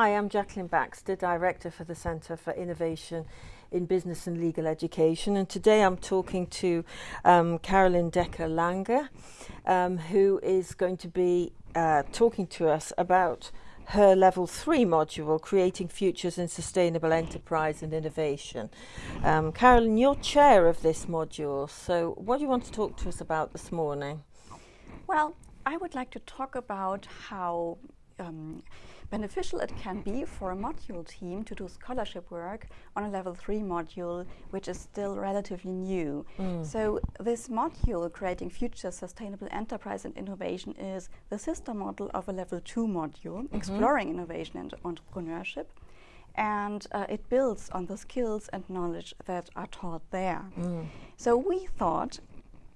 Hi, I'm Jacqueline Baxter, Director for the Centre for Innovation in Business and Legal Education, and today I'm talking to um, Carolin Decker-Lange, um, who is going to be uh, talking to us about her level three module, Creating Futures in Sustainable Enterprise and Innovation. Um, Carolyn, you're chair of this module, so what do you want to talk to us about this morning? Well, I would like to talk about how um, beneficial it can be for a module team to do scholarship work on a level 3 module, which is still relatively new. Mm. So, this module, Creating Future Sustainable Enterprise and Innovation, is the sister model of a level 2 module, mm -hmm. Exploring Innovation and Entrepreneurship. And uh, it builds on the skills and knowledge that are taught there. Mm. So, we thought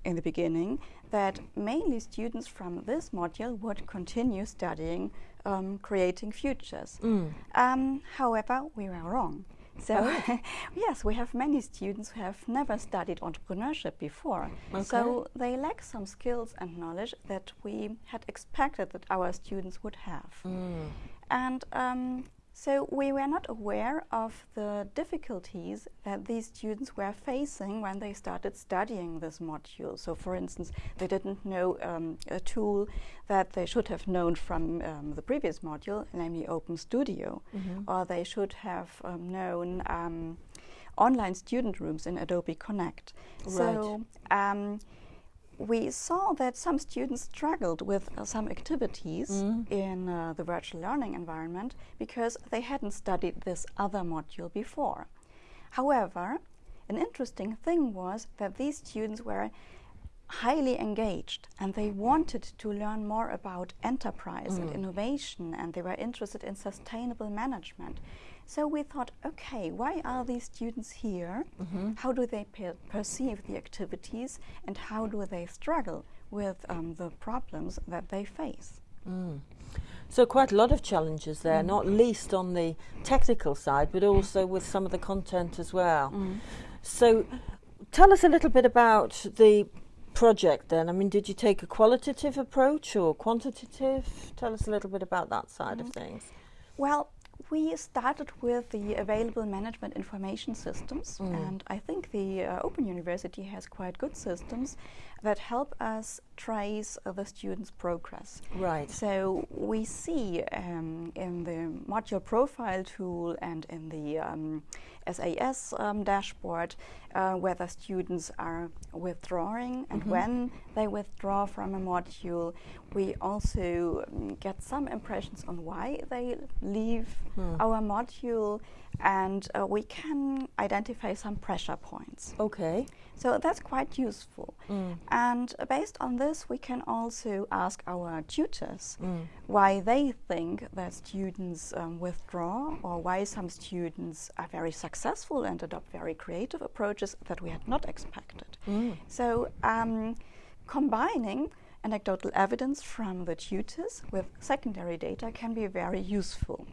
in the beginning that mainly students from this module would continue studying um, creating futures. Mm. Um, however, we were wrong. So, oh. yes, we have many students who have never studied entrepreneurship before. Okay. So, they lack some skills and knowledge that we had expected that our students would have. Mm. And um, so we were not aware of the difficulties that these students were facing when they started studying this module. So, for instance, they didn't know um, a tool that they should have known from um, the previous module, namely Open Studio, mm -hmm. or they should have um, known um, online student rooms in Adobe Connect. Right. So, um, we saw that some students struggled with uh, some activities mm. in uh, the virtual learning environment because they hadn't studied this other module before. However, an interesting thing was that these students were highly engaged and they wanted to learn more about enterprise mm. and innovation and they were interested in sustainable management. So we thought, okay, why are these students here? Mm -hmm. How do they per perceive the activities and how do they struggle with um, the problems that they face? Mm. So quite a lot of challenges there, mm. not least on the technical side, but also with some of the content as well. Mm. So tell us a little bit about the project then. I mean, did you take a qualitative approach or quantitative? Tell us a little bit about that side of mm-hmm. things. Well, we started with the available management information systems, mm. and I think the uh, Open University has quite good systems that help us trace uh, the students' progress. Right. So we see um, in the module profile tool and in the um, SAS um, dashboard uh, whether students are withdrawing and mm -hmm. when they withdraw from a module. We also um, get some impressions on why they leave hmm. our module and uh, we can identify some pressure points. Okay. So that's quite useful. Mm. And based on this, we can also ask our tutors mm. why they think that students um, withdraw or why some students are very successful and adopt very creative approaches that we had not expected. Mm. So um, combining anecdotal evidence from the tutors with secondary data can be very useful.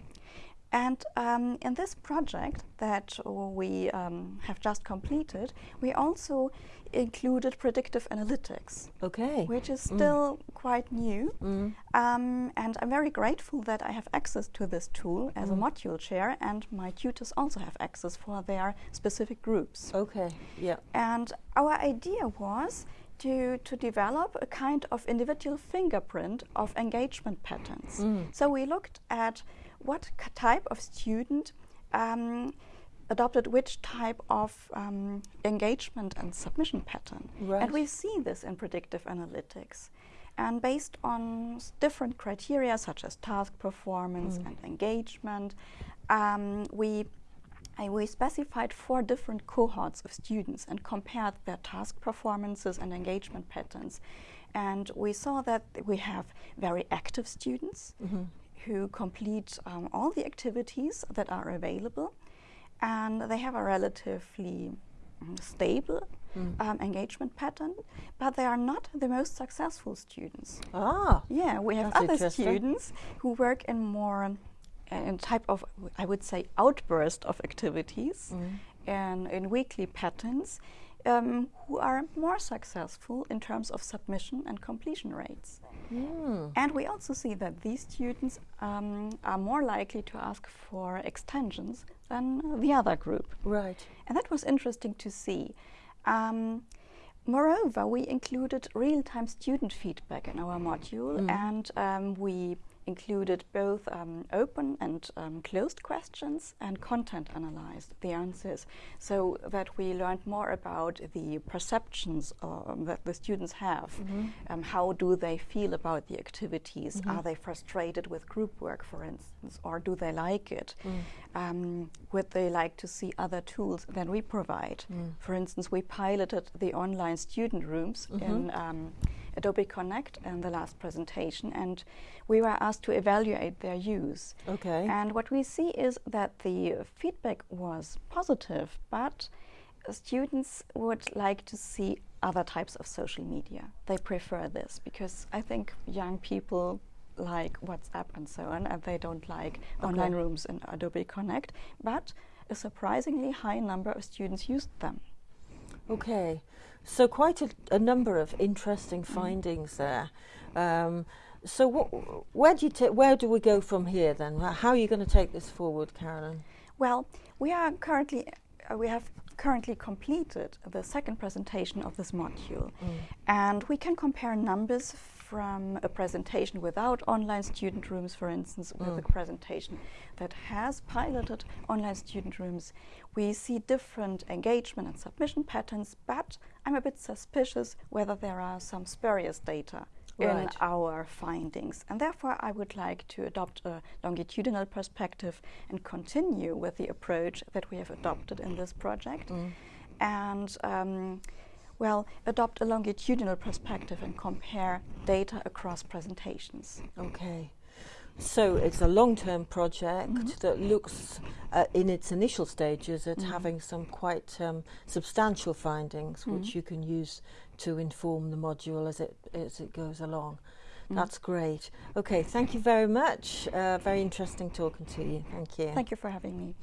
And um, in this project that we um, have just completed, we also included predictive analytics. Okay. Which is mm. still mm. quite new. Mm. Um, and I'm very grateful that I have access to this tool as mm. a module chair, and my tutors also have access for their specific groups. Okay, yeah. And our idea was to, to develop a kind of individual fingerprint of engagement patterns. Mm. So we looked at what type of student um, adopted which type of um, engagement and submission pattern. Right. And we see this in predictive analytics. And based on different criteria such as task performance mm. and engagement, um, we we specified four different cohorts of students and compared their task performances and engagement patterns. And we saw that we have very active students mm -hmm who complete um, all the activities that are available and they have a relatively um, stable mm. um, engagement pattern, but they are not the most successful students. Ah, yeah, we have other students who work in more in type of, I would say, outburst of activities mm. and in weekly patterns um, who are more successful in terms of submission and completion rates. Mm. And we also see that these students um, are more likely to ask for extensions than the other group. Right. And that was interesting to see. Um, moreover, we included real time student feedback in our module Mm. and um, we included both um, open and um, closed questions and content analyzed the answers so that we learned more about the perceptions um, that the students have. Um, how do they feel about the activities? Are they frustrated with group work, for instance, or do they like it? Um, would they like to see other tools than we provide? For instance, we piloted the online student rooms in um, Adobe Connect in the last presentation, and we were asked to evaluate their use. Okay. And what we see is that the feedback was positive, but students would like to see other types of social media. They prefer this because I think young people like WhatsApp and so on, and they don't like online rooms in Adobe Connect. But a surprisingly high number of students used them. Okay, so quite a, a number of interesting findings there. Um, so, what, where do you where do we go from here then? How are you going to take this forward, Carolin? Well, we are currently uh, we have currently completed the second presentation of this module, and we can compare numbers from a presentation without online student rooms, for instance, with a presentation that has piloted online student rooms. We see different engagement and submission patterns, but I'm a bit suspicious whether there are some spurious data in our findings. And therefore, I would like to adopt a longitudinal perspective and continue with the approach that we have adopted in this project. And um, well, adopt a longitudinal perspective and compare data across presentations. Okay. So it's a long-term project Mm-hmm. that looks, uh, in its initial stages, at having some quite um, substantial findings, Mm-hmm. which you can use to inform the module as it as it goes along. Mm-hmm. That's great. Okay, thank you very much. Uh, very interesting talking to you. Thank you. Thank you for having me.